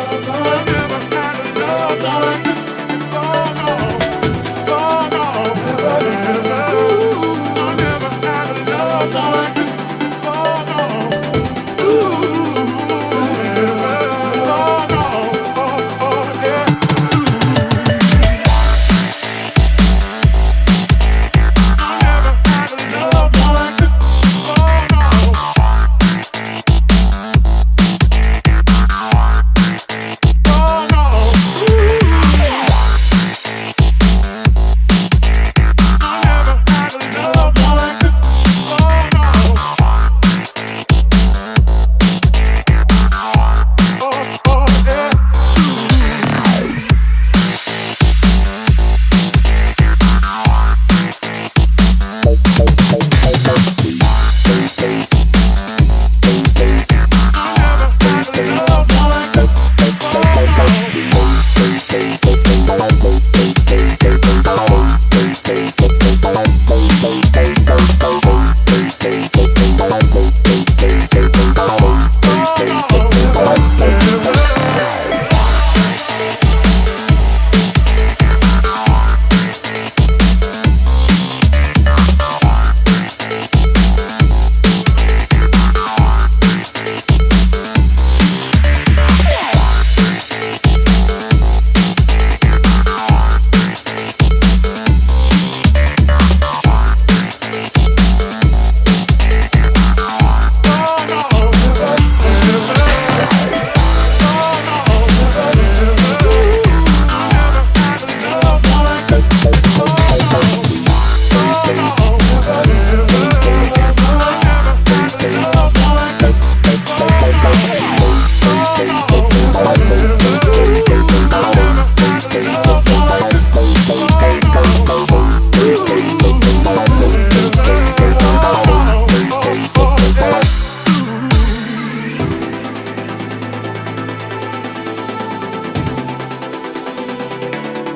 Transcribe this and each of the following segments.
love.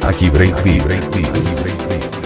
Aqui Break Beat.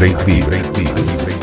Break Beat. Break Beat. Aqui Beat.